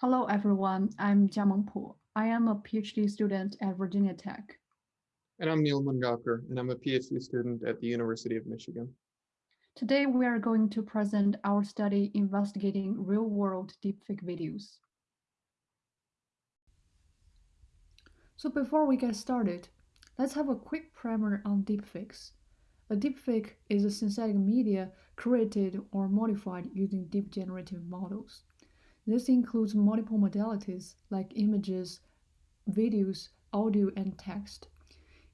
Hello, everyone. I'm Jiameng Pu. I am a PhD student at Virginia Tech. And I'm Neal Mangaokar, and I'm a PhD student at the University of Michigan. Today, we are going to present our study investigating real-world deepfake videos. So before we get started, let's have a quick primer on deepfakes. A deepfake is a synthetic media created or modified using deep generative models. This includes multiple modalities like images, videos, audio, and text.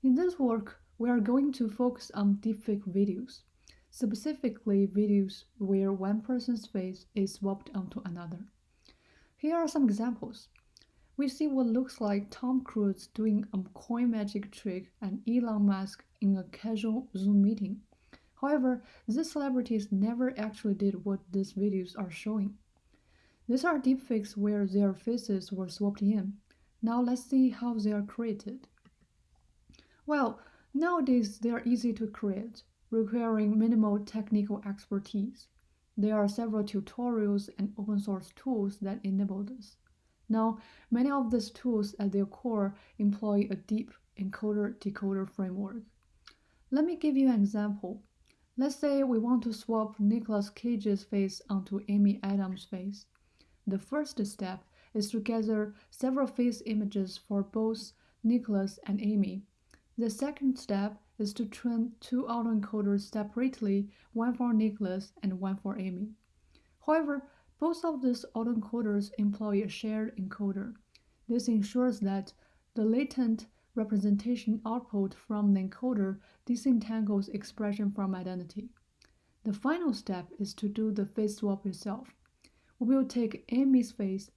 In this work, we are going to focus on deepfake videos, specifically videos where one person's face is swapped onto another. Here are some examples. We see what looks like Tom Cruise doing a coin magic trick and Elon Musk in a casual Zoom meeting. However, these celebrities never actually did what these videos are showing. These are deepfakes where their faces were swapped in. Now let's see how they are created. Well, nowadays they are easy to create, requiring minimal technical expertise. There are several tutorials and open source tools that enable this. Now, many of these tools at their core employ a deep encoder-decoder framework. Let me give you an example. Let's say we want to swap Nicolas Cage's face onto Amy Adams' face. The first step is to gather several face images for both Nicolas and Amy the second step is to train two autoencoders separately, one for Nicolas and one for Amy. However, both of these autoencoders employ a shared encoder. This ensures that the latent representation output from the encoder disentangles expression from identity. The final step is to do the face swap itself. We will take Amy's face,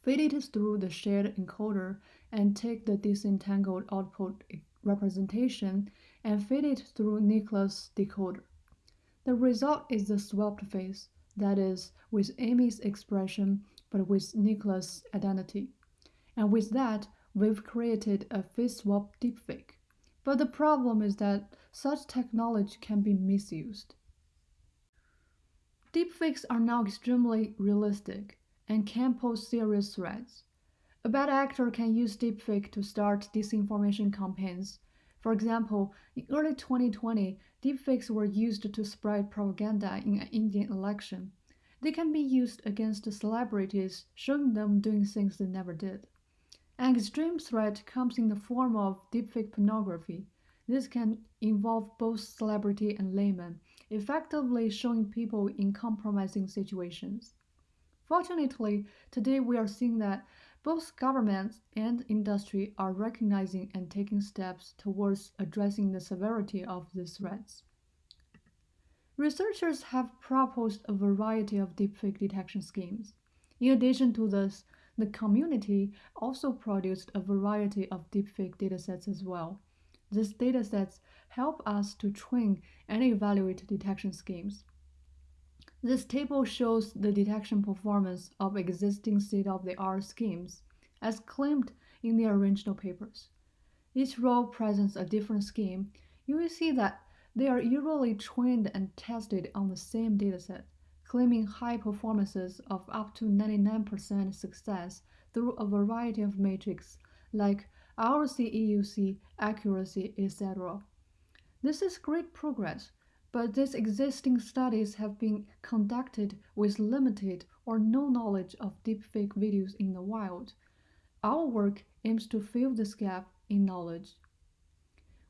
feed it through the shared encoder, and take the disentangled output representation and feed it through Nicolas' decoder. The result is the swapped face, that is, with Amy's expression but with Nicolas' identity. And with that, we've created a face swap deepfake. But the problem is that such technology can be misused. Deepfakes are now extremely realistic and can pose serious threats. A bad actor can use deepfake to start disinformation campaigns. For example, in early 2020, deepfakes were used to spread propaganda in an Indian election. They can be used against celebrities, showing them doing things they never did. An extreme threat comes in the form of deepfake pornography. This can involve both celebrity and layman, effectively showing people in compromising situations. Fortunately, today we are seeing that both governments and industry are recognizing and taking steps towards addressing the severity of these threats. Researchers have proposed a variety of deepfake detection schemes. In addition to this, the community also produced a variety of deepfake datasets as well. These datasets help us to train and evaluate detection schemes. This table shows the detection performance of existing state-of-the-art schemes, as claimed in the original papers. Each row presents a different scheme. You will see that they are usually trained and tested on the same dataset, claiming high performances of up to 99% success through a variety of metrics like ROC AUC, accuracy, etc. This is great progress, but these existing studies have been conducted with limited or no knowledge of deepfake videos in the wild. Our work aims to fill this gap in knowledge.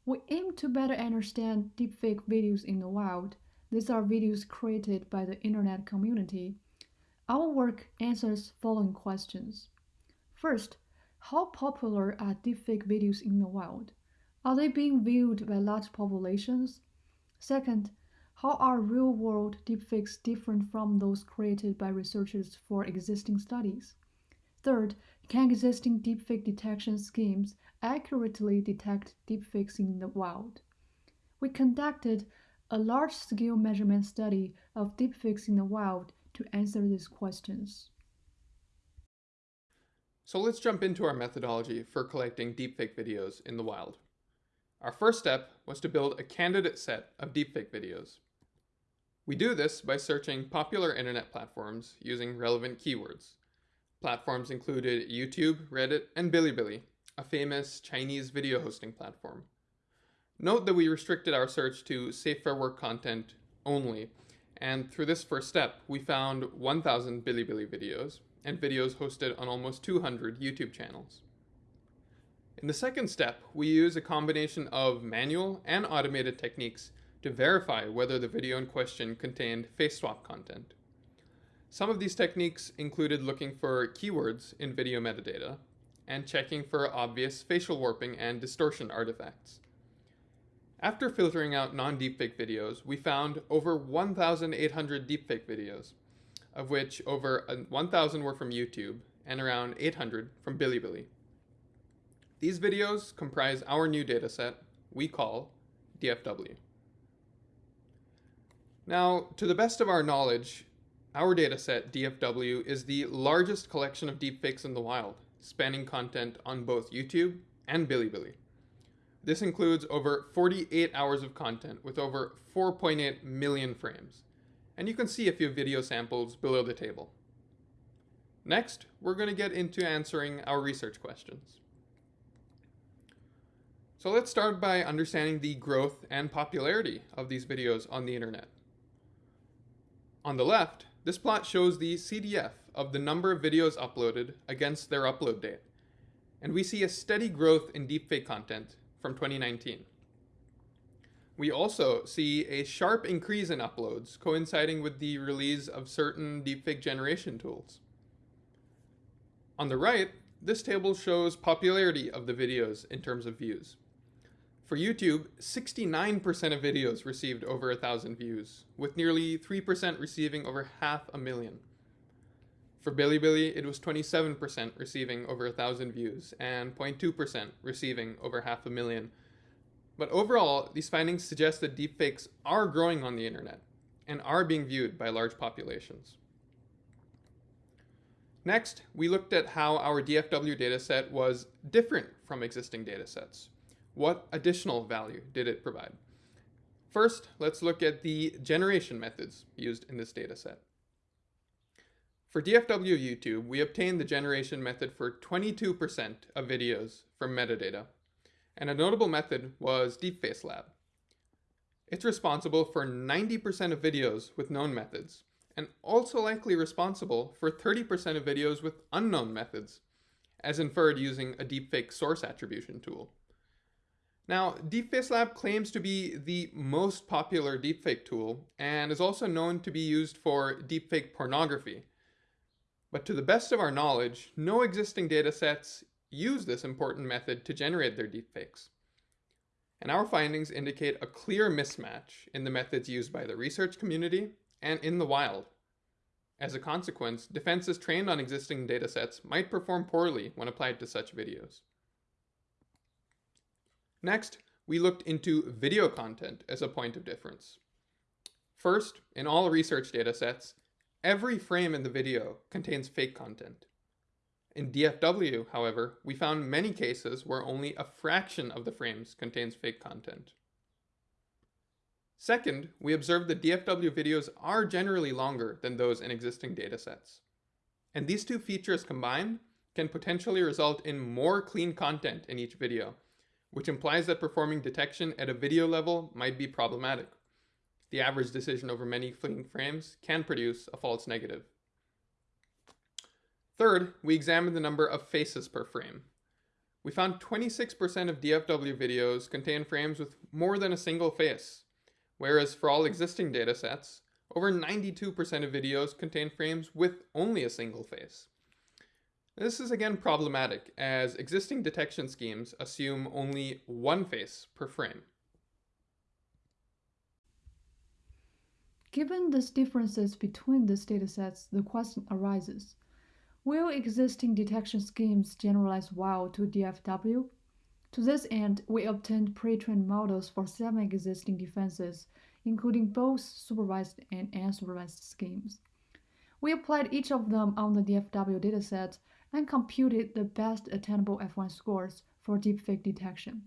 We aim to better understand deepfake videos in the wild. These are videos created by the internet community. Our work answers following questions. First, how popular are deepfake videos in the wild? Are they being viewed by large populations? Second, how are real-world deepfakes different from those created by researchers for existing studies? Third, can existing deepfake detection schemes accurately detect deepfakes in the wild? We conducted a large-scale measurement study of deepfakes in the wild to answer these questions. So let's jump into our methodology for collecting deepfake videos in the wild. Our first step was to build a candidate set of deepfake videos. We do this by searching popular internet platforms using relevant keywords. Platforms included YouTube, Reddit, and Bilibili, a famous Chinese video hosting platform. Note that we restricted our search to safe for work content only, and through this first step, we found 1,000 Bilibili videos and videos hosted on almost 200 YouTube channels. In the second step, we use a combination of manual and automated techniques to verify whether the video in question contained face swap content. Some of these techniques included looking for keywords in video metadata and checking for obvious facial warping and distortion artifacts. After filtering out non-deepfake videos, we found over 1,800 deepfake videos, of which over 1,000 were from YouTube and around 800 from Bilibili. These videos comprise our new dataset we call DFW. Now, to the best of our knowledge, our dataset, DFW, is the largest collection of deepfakes in the wild, spanning content on both YouTube and Bilibili. This includes over 48 hours of content with over 4.8 million frames. And you can see a few video samples below the table. Next, we're going to get into answering our research questions. So let's start by understanding the growth and popularity of these videos on the internet. On the left, this plot shows the CDF of the number of videos uploaded against their upload date. And we see a steady growth in deepfake content from 2019. We also see a sharp increase in uploads coinciding with the release of certain deepfake generation tools. On the right, this table shows popularity of the videos in terms of views. For YouTube, 69% of videos received over a thousand views, with nearly 3% receiving over half a million. For Bilibili, it was 27% receiving over a thousand views and 0.2% receiving over half a million. But overall, these findings suggest that deepfakes are growing on the internet and are being viewed by large populations. Next, we looked at how our DFW dataset was different from existing datasets. What additional value did it provide? First, let's look at the generation methods used in this dataset. For DFW YouTube, we obtained the generation method for 22% of videos from metadata, and a notable method was DeepFaceLab. It's responsible for 90% of videos with known methods, and also likely responsible for 30% of videos with unknown methods, as inferred using a deepfake source attribution tool. Now, DeepFaceLab claims to be the most popular deepfake tool and is also known to be used for deepfake pornography. But to the best of our knowledge, no existing datasets use this important method to generate their deepfakes. And our findings indicate a clear mismatch in the methods used by the research community and in the wild. As a consequence, defenses trained on existing datasets might perform poorly when applied to such videos. Next, we looked into video content as a point of difference. First, in all research datasets, every frame in the video contains fake content. In DFW, however, we found many cases where only a fraction of the frames contains fake content. Second, we observed that DFW videos are generally longer than those in existing datasets. And these two features combined can potentially result in more clean content in each video, which implies that performing detection at a video level might be problematic. The average decision over many fleeting frames can produce a false negative. Third, we examined the number of faces per frame. We found 26% of DFW videos contain frames with more than a single face, whereas for all existing datasets, over 92% of videos contain frames with only a single face. This is again problematic, as existing detection schemes assume only one face per frame. Given these differences between these datasets, the question arises, will existing detection schemes generalize well to DFW? To this end, we obtained pre-trained models for seven existing defenses, including both supervised and unsupervised schemes. We applied each of them on the DFW dataset and computed the best attainable F1 scores for deepfake detection.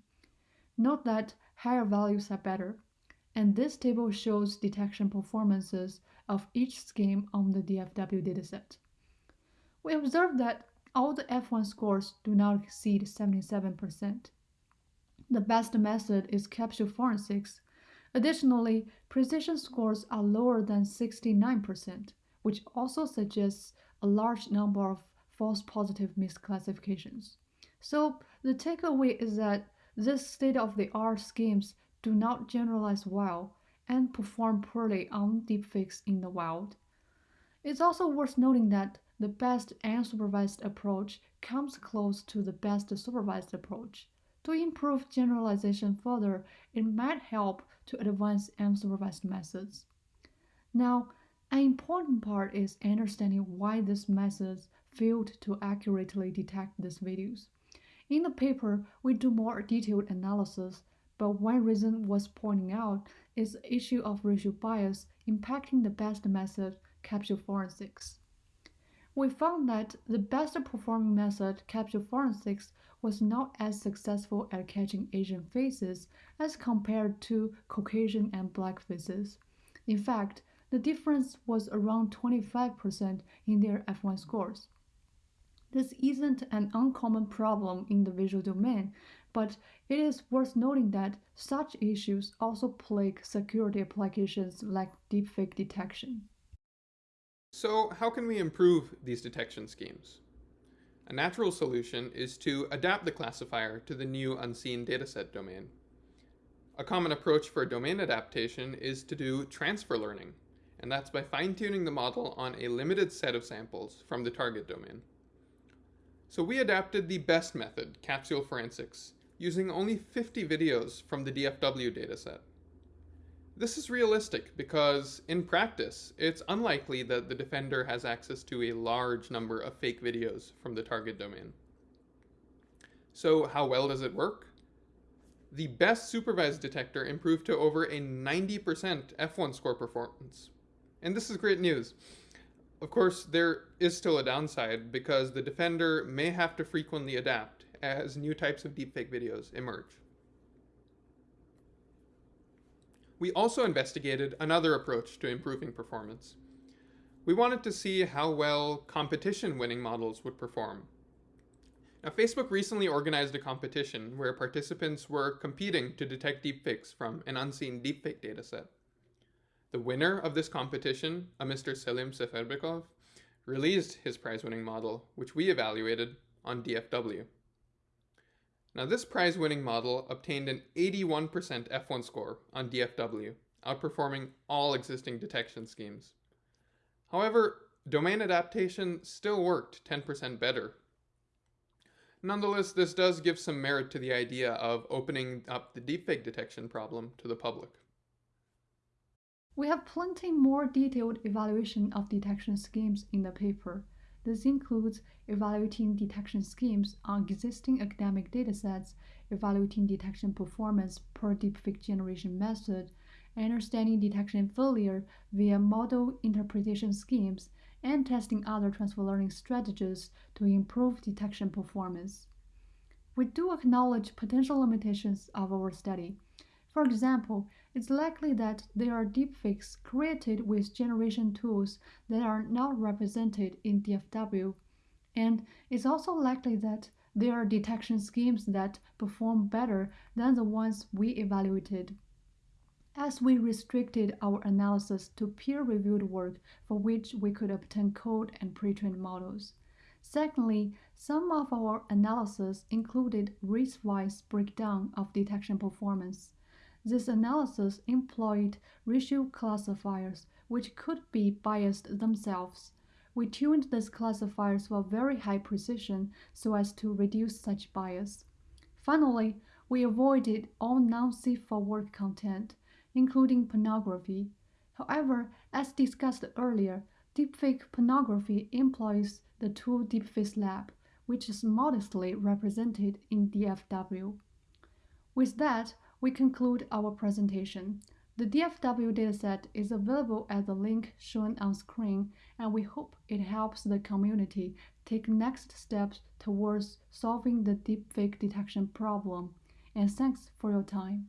Note that higher values are better, and this table shows detection performances of each scheme on the DFW dataset. We observed that all the F1 scores do not exceed 77%. The best method is capsule forensics. Additionally, precision scores are lower than 69%, which also suggests a large number of false positive misclassifications. So the takeaway is that these state-of-the-art schemes do not generalize well and perform poorly on deepfakes in the wild. It's also worth noting that the best unsupervised approach comes close to the best supervised approach. To improve generalization further, it might help to advance unsupervised methods. Now, an important part is understanding why these methods failed to accurately detect these videos. In the paper, we do more detailed analysis, but one reason was pointing out is the issue of racial bias impacting the best method, capsule forensics. We found that the best performing method, capsule forensics, was not as successful at catching Asian faces as compared to Caucasian and black faces. In fact, the difference was around 25% in their F1 scores. This isn't an uncommon problem in the visual domain, but it is worth noting that such issues also plague security applications like deepfake detection. So how can we improve these detection schemes? A natural solution is to adapt the classifier to the new unseen dataset domain. A common approach for domain adaptation is to do transfer learning, and that's by fine-tuning the model on a limited set of samples from the target domain. So we adapted the best method, capsule forensics, using only 50 videos from the DFW dataset. This is realistic because, in practice, it's unlikely that the defender has access to a large number of fake videos from the target domain. So how well does it work? The best supervised detector improved to over a 90% F1 score performance. And this is great news. Of course, there is still a downside because the defender may have to frequently adapt as new types of deepfake videos emerge. We also investigated another approach to improving performance. We wanted to see how well competition-winning models would perform. Now, Facebook recently organized a competition where participants were competing to detect deepfakes from an unseen deepfake dataset. The winner of this competition, a Mr. Selim Seferbekov, released his prize-winning model, which we evaluated on DFW. Now this prize-winning model obtained an 81% F1 score on DFW, outperforming all existing detection schemes. However, domain adaptation still worked 10% better. Nonetheless, this does give some merit to the idea of opening up the deepfake detection problem to the public. We have plenty more detailed evaluation of detection schemes in the paper. This includes evaluating detection schemes on existing academic datasets, evaluating detection performance per deepfake generation method, understanding detection failure via model interpretation schemes, and testing other transfer learning strategies to improve detection performance. We do acknowledge potential limitations of our study. For example, it's likely that there are deepfakes created with generation tools that are not represented in DFW, and it's also likely that there are detection schemes that perform better than the ones we evaluated. As we restricted our analysis to peer-reviewed work for which we could obtain code and pre-trained models. Secondly, some of our analysis included race-wise breakdown of detection performance. This analysis employed racial classifiers, which could be biased themselves. We tuned these classifiers for very high precision so as to reduce such bias. Finally, we avoided all non-safe for work content, including pornography. However, as discussed earlier, deepfake pornography employs the tool Deepface Lab, which is modestly represented in DFW. With that, we conclude our presentation. The DFW dataset is available at the link shown on screen, and we hope it helps the community take next steps towards solving the deepfake detection problem. And thanks for your time.